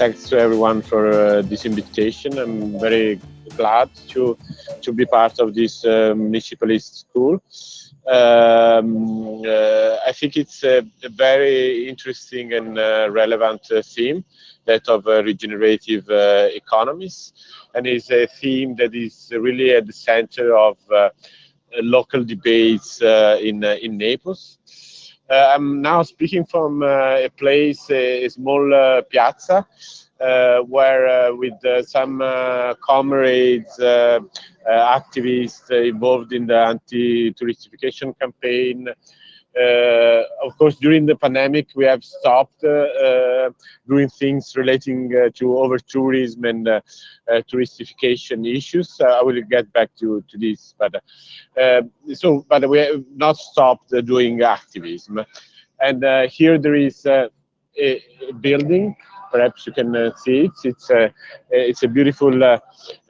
thanks to everyone for uh, this invitation. I'm very glad to to be part of this uh, municipalist school. Um, uh, I think it's a, a, very interesting and uh, relevant uh, theme, that of uh, regenerative economies, and is a theme that is really at the center of local debates in in Naples. Uh, I'm now speaking from uh, a place, a, a small uh, piazza, where with some comrades, activists involved in the anti-touristification campaign, uh, Uh, of course, during the pandemic, we have stopped uh, uh, doing things relating uh, to over tourism and uh, touristification issues. I will get back to, to this, but um, so, but we have not stopped doing activism. And here there is a building perhaps you can uh, see it. It's a, it's a beautiful uh,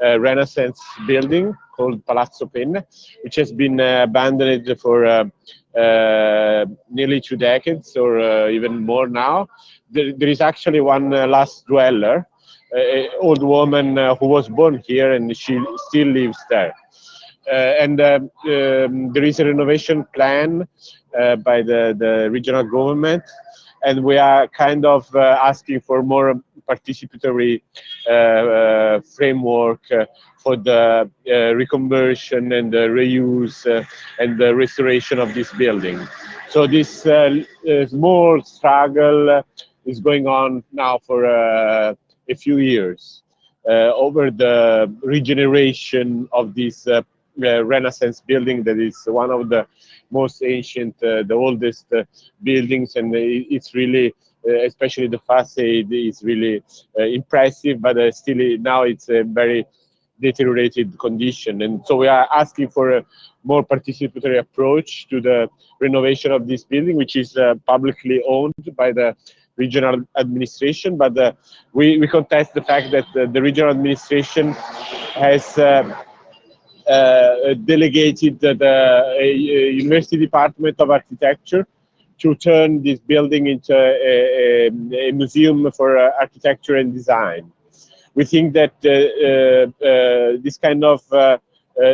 uh, Renaissance building called Palazzo Penne, which has been abandoned for uh, nearly two decades or uh, even more now. There, there is actually one uh, last dweller, an old woman who was born here and she still lives there. and um, um, there is a renovation plan by the, the regional government and we are kind of uh, asking for more participatory uh, uh, framework for the uh, reconversion and the reuse uh, and the restoration of this building. So this uh, small struggle is going on now for a few years over the regeneration of this Renaissance building that is one of the most ancient, uh, the oldest uh, buildings, and it's really, uh, especially the facade, is really impressive. But still, now it's a very deteriorated condition. And so we are asking for a more participatory approach to the renovation of this building, which is uh, publicly owned by the regional administration. But uh, we, we contest the fact that uh, the regional administration has uh, uh, delegated the University Department of Architecture to turn this building into a, a, a museum for uh, architecture and design we think that uh, uh, uh, this kind of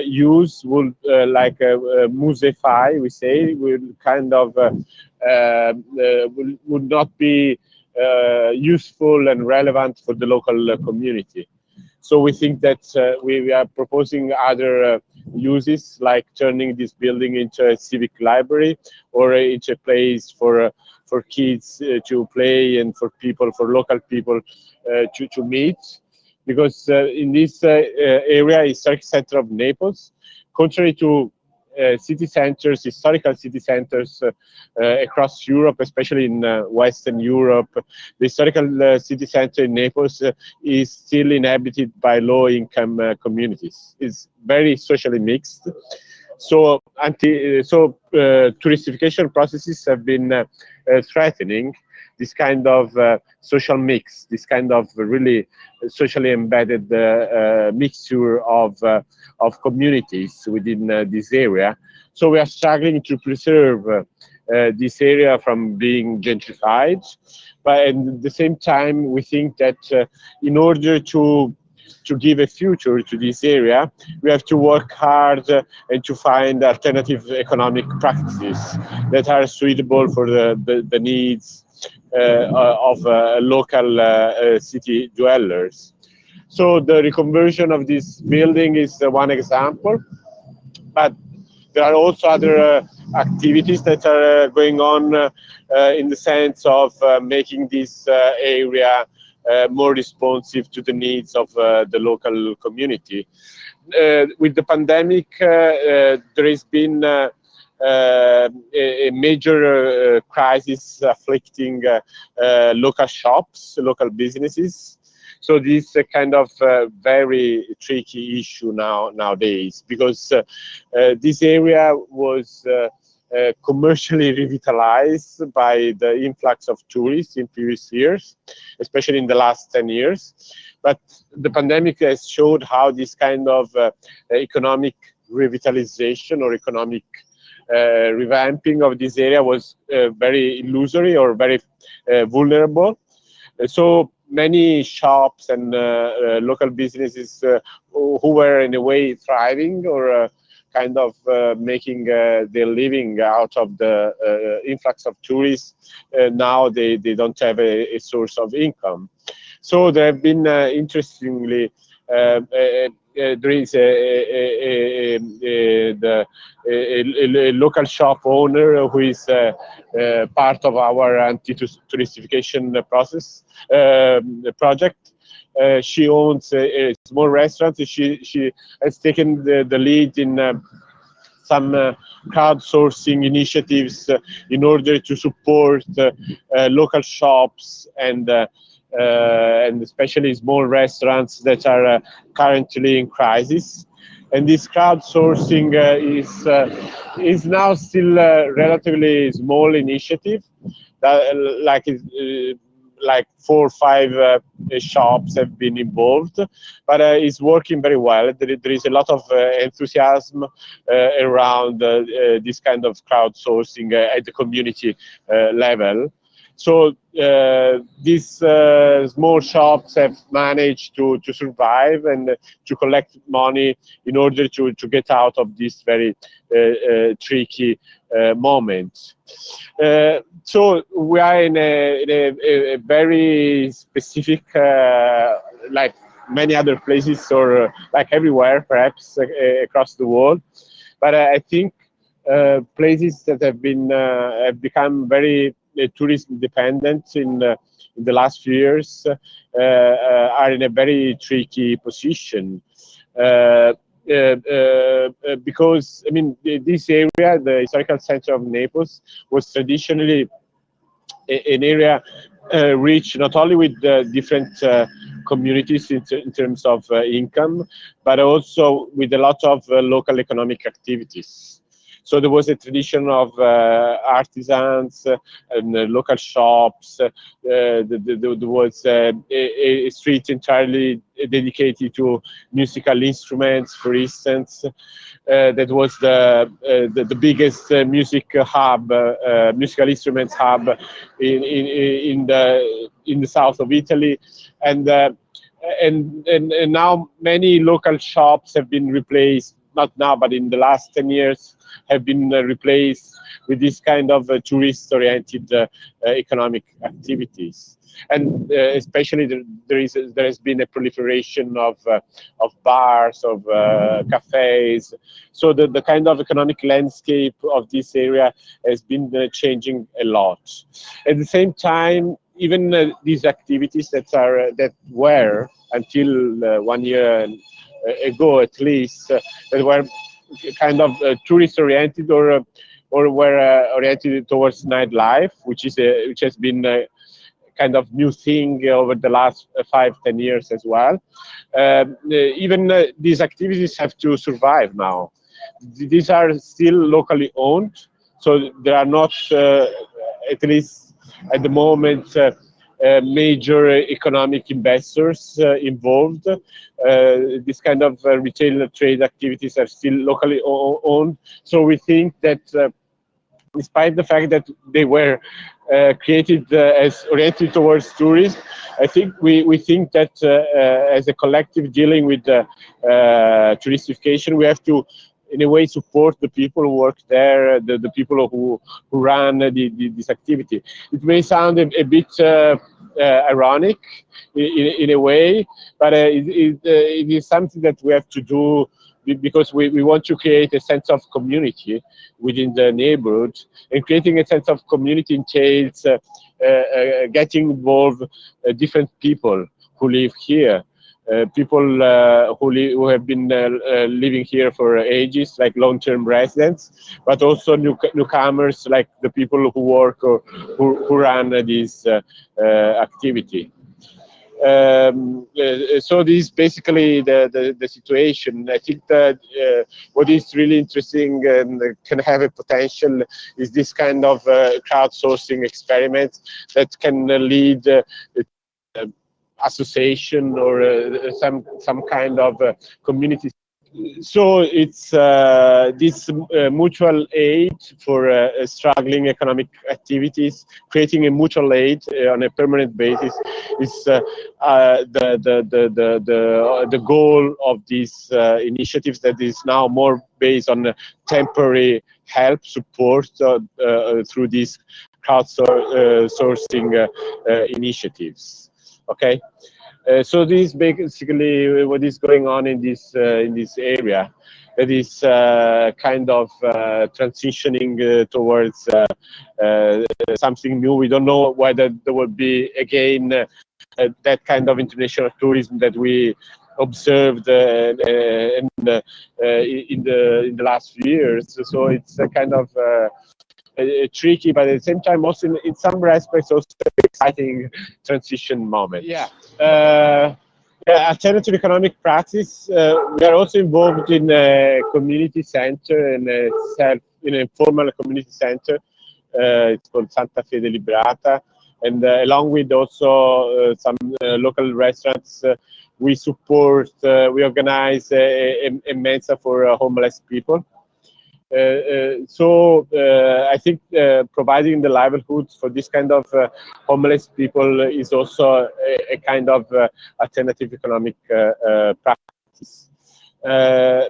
use will like uh, museify, we say, will kind of will, would not be useful and relevant for the local community. So we think that uh, we, we, are proposing other uh, uses like turning this building into a civic library or into a place for uh, for kids to play and for people, for local people to, to meet. Because uh, in this uh, uh, area, historic center of Naples, contrary to uh, Uh, city centers, historical city centers uh, uh, across Europe, especially in uh, Western Europe. The historical uh, city center in Naples is still inhabited by low-income communities. It's very socially mixed. So, anti, so touristification processes have been threatening this kind of uh, social mix, this kind of really socially embedded uh, uh, mixture of, of communities within this area. So we are struggling to preserve uh, this area from being gentrified. But at the same time, we think that uh, in order to to give a future to this area, we have to work hard uh, and to find alternative economic practices that are suitable for the, the, the needs uh, of uh, local uh, city dwellers. So the reconversion of this building is one example, but there are also other activities that are going on in the sense of making this area uh, more responsive to the needs of uh, the local community. Uh, with the pandemic, there has been uh, a, a, major uh, crisis afflicting uh, local shops, local businesses. So this is a kind of very tricky issue now nowadays because this area was uh, commercially revitalized by the influx of tourists in previous years, especially in the last 10 years. But the pandemic has showed how this kind of uh, economic revitalization or economic uh, revamping of this area was uh, very illusory or very uh, vulnerable. So many shops and local businesses who were in a way thriving or kind of uh, making uh, their living out of the uh, influx of tourists. now they, they don't have a, a, source of income. So there have been, interestingly, uh, there is a, a, the, a, local shop owner who is uh, uh, part of our anti-touristification process um, project. Uh, she owns a, a, small restaurant. She she has taken the, the lead in uh, some uh, crowdsourcing initiatives uh, in order to support uh, local shops and and especially small restaurants that are currently in crisis. And this crowdsourcing is is now still a relatively small initiative that like like four or five uh, shops have been involved, but uh, it's working very well. There, there is a lot of uh, enthusiasm uh, around uh, uh, this kind of crowdsourcing at the community level. So these small shops have managed to, to survive and to collect money in order to, to get out of this very tricky moment. so we are in a, in a, a very specific, uh, like many other places or uh, like everywhere, perhaps uh, across the world. But I think uh, places that have been uh, have become very uh, tourist dependent in, in the last few years are in a very tricky position. Uh, uh, uh, because I mean this area, the historical center of Naples, was traditionally an area uh, rich not only with uh, different uh, communities in, in, terms of income, but also with a lot of local economic activities. So there was a tradition of uh, artisans uh, and uh, local shops. Uh, there was uh, a, street entirely dedicated to musical instruments, for instance. Uh, that was the, the, biggest music hub, musical instruments hub in, in, in, the, in the south of Italy. And, and, and, and now many local shops have been replaced, not now, but in the last 10 years, have been uh, replaced with this kind of uh, tourist-oriented uh, economic activities. And uh, especially there, there is there has been a proliferation of uh, of bars of uh, cafes. So the, the kind of economic landscape of this area has been changing a lot. At the same time even these activities that are that were until one year ago at least that were kind of uh, tourist oriented or uh, or were uh, oriented towards nightlife, which is a, which has been a kind of new thing over the last five ten years as well. Um, even these activities have to survive now. These are still locally owned, so there are not, at least at the moment, uh, major economic investors uh, involved. Uh, this kind of retail trade activities are still locally owned. So we think that despite the fact that they were uh, created uh, as oriented towards tourism. I think we, we think that uh, as a collective dealing with touristification, we have to in a way support the people who work there, the, the people who, who run the, the, this activity. It may sound a, a bit uh, uh, ironic in, in, a way, but uh, it, it, uh, it is something that we have to do because we, we want to create a sense of community within the neighborhood and creating a sense of community entails uh, uh, getting involved different people who live here people uh, who, who have been uh, living here for ages, like long-term residents, but also new newcomers, like the people who work or who, who run this activity. Um, uh, so this is basically the, the, the, situation. I think that uh, what is really interesting and can have a potential is this kind of uh, crowdsourcing experiment that can lead association or uh, some some kind of uh, community so it's uh, this uh, mutual aid for uh, struggling economic activities, creating a mutual aid uh, on a permanent basis is the, the, the, the, the, the goal of these initiatives that is now more based on temporary help, support through these crowdsourcing initiatives. Okay. Uh, so this is basically what is going on in this uh, in this area. That is uh, kind of uh, transitioning uh, towards something new. We don't know whether there will be again that kind of international tourism that we observed in, in the in the last few years. So it's a kind of uh, tricky, but at the same time, also in, in some respects, also exciting transition moment. Yeah. Uh, yeah, alternative economic practice. Uh, we are also involved in a community center and a self in an informal community center. Uh, it's called Santa Fede Liberata, and uh, along with also uh, some local restaurants, we support. we organize a, a, a mensa for homeless people. Uh, uh, so uh, I think providing the livelihoods for this kind of homeless people is also a, a kind of alternative economic practice. Uh,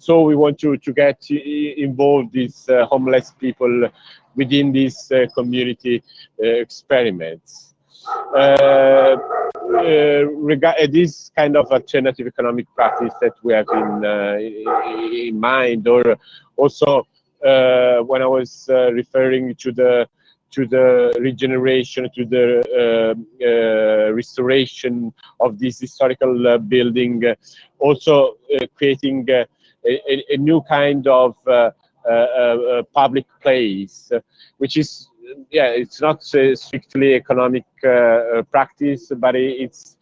so we want to, to get involved these uh, homeless people within these uh, community experiments. Uh, uh, this kind of alternative economic practice that we have in, uh, in mind, or also when I was referring to the to the regeneration, to the uh, uh, restoration of this historical uh, building, also creating a, a, new kind of public place, which is yeah, it's not uh, strictly economic uh, uh, practice, but it's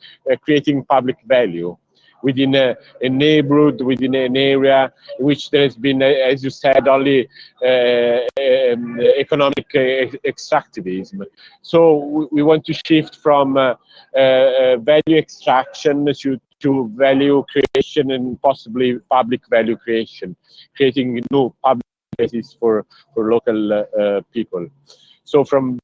creating public value within a, a, neighborhood, within an area in which there has been, as you said, only uh, um, economic uh, extractivism. So we want to shift from uh, value extraction to, to value creation and possibly public value creation, creating new public spaces for, for local people. So from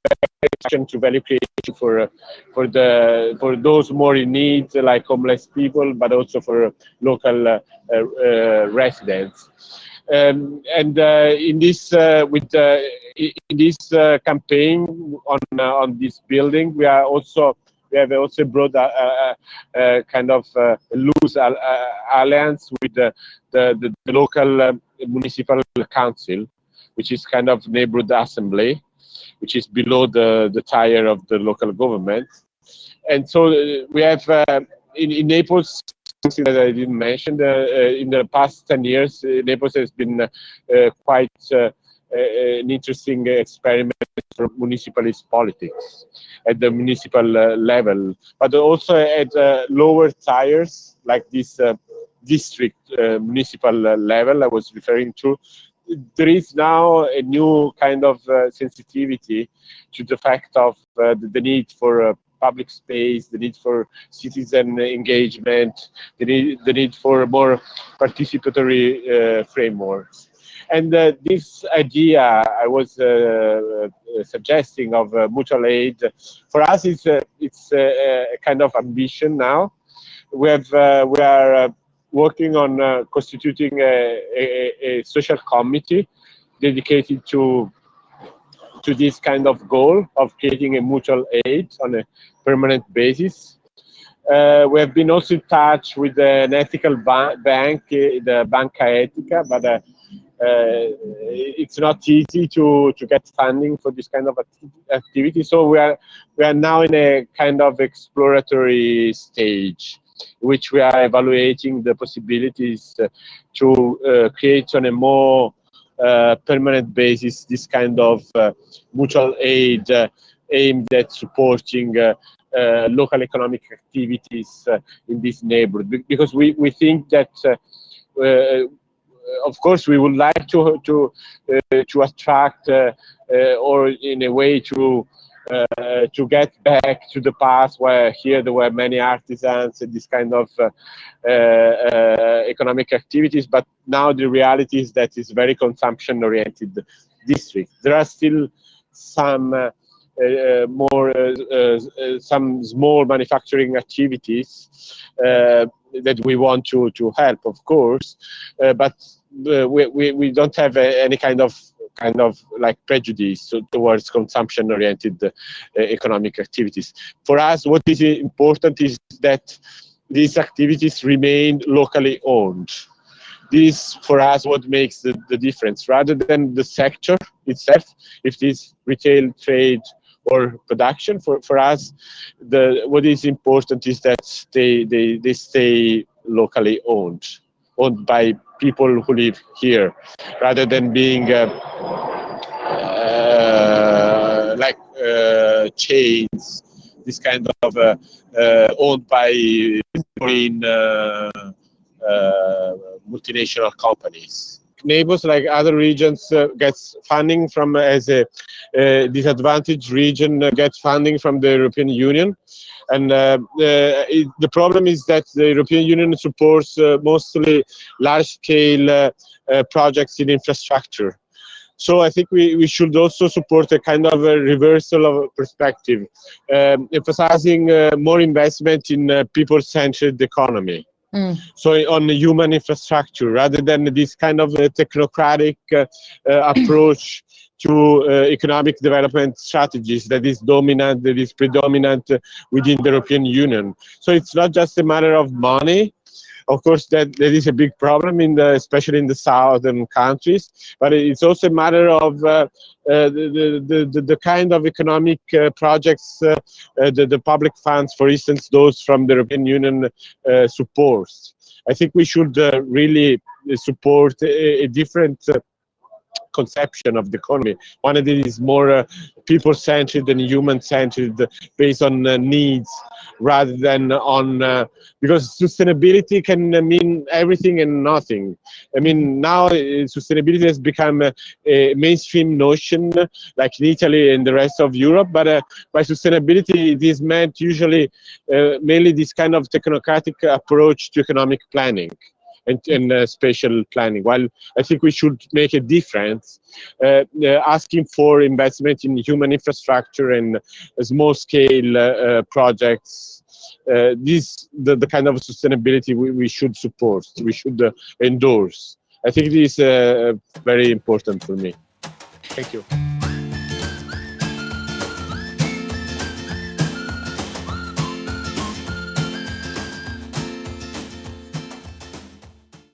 action to value creation for uh, for the for those more in need, like homeless people, but also for local uh, uh, residents. Um, and in this with in this campaign on on this building, we are also we have also brought a, a, a kind of loose alliance with the the, the local municipal council, which is kind of neighborhood assembly which is below the, the tire of the local government. And so uh, we have uh, in, in Naples, something that I didn't mention, uh, uh in the past 10 years, uh, Naples has been uh, quite an interesting experiment for municipalist politics at the municipal level, but also at lower tires like this district uh, municipal level I was referring to, there is now a new kind of uh, sensitivity to the fact of uh, the, the, need for uh, public space, the need for citizen engagement, the need, the need for more participatory uh, frameworks. And uh, this idea I was suggesting of mutual aid, for us, it's, it's a kind of ambition now. We have we are working on uh, constituting a, a, a, social committee dedicated to to this kind of goal of creating a mutual aid on a permanent basis. Uh, we have been also in touch with an ethical ba bank, uh, the Banca Etica, but uh, uh, it's not easy to to get funding for this kind of activity. So we are we are now in a kind of exploratory stage which we are evaluating the possibilities uh, to uh, create on a more uh, permanent basis this kind of mutual aid aimed at supporting local economic activities in this neighborhood. Because we, we think that of course, we would like to to uh, to attract uh, uh, or in a way to uh, to get back to the past where here there were many artisans and this kind of uh, uh, economic activities, but now the reality is that it's very consumption-oriented district. There are still some uh, uh, more uh, some small manufacturing activities that we want to to help, of course, but we, we we don't have any kind of kind of like prejudice towards consumption-oriented uh, economic activities. For us, what is important is that these activities remain locally owned. This, for us, what makes the, the difference, rather than the sector itself, if it is retail, trade, or production, for, for us, the, what is important is that they, they, they stay locally owned, owned by people who live here, rather than being uh, uh, like uh, chains, this kind of owned by multinational companies. Naples, like other regions, gets funding from as a disadvantaged region, gets funding from the European Union. And uh, uh, it, the problem is that the European Union supports uh, mostly large-scale projects in infrastructure. So I think we, we should also support a kind of a reversal of perspective, um, emphasizing uh, more investment in uh, people-centered economy. Mm. So on human infrastructure, rather than this kind of technocratic uh, approach to uh, economic development strategies that is dominant, that is predominant within the European Union. So it's not just a matter of money, of course, that, that is a big problem, in the, especially in the southern countries, but it's also a matter of uh, uh, the, the, the, the, kind of economic uh, projects uh, uh, the, the public funds, for instance, those from the European Union uh, supports. I think we should really support a, a different conception of the economy. One of that is more uh, people-centered and human-centered, based on uh, needs rather than on uh, because sustainability can mean everything and nothing. I mean, now uh, sustainability has become a, a, mainstream notion, like in Italy and the rest of Europe. But uh, by sustainability, it is meant usually uh, mainly this kind of technocratic approach to economic planning and, and uh, spatial planning. While I think we should make a difference, uh, uh, asking for investment in human infrastructure and small scale uh, uh, projects. This the, the kind of sustainability we, we should support, we should endorse. I think this is very important for me. Thank you.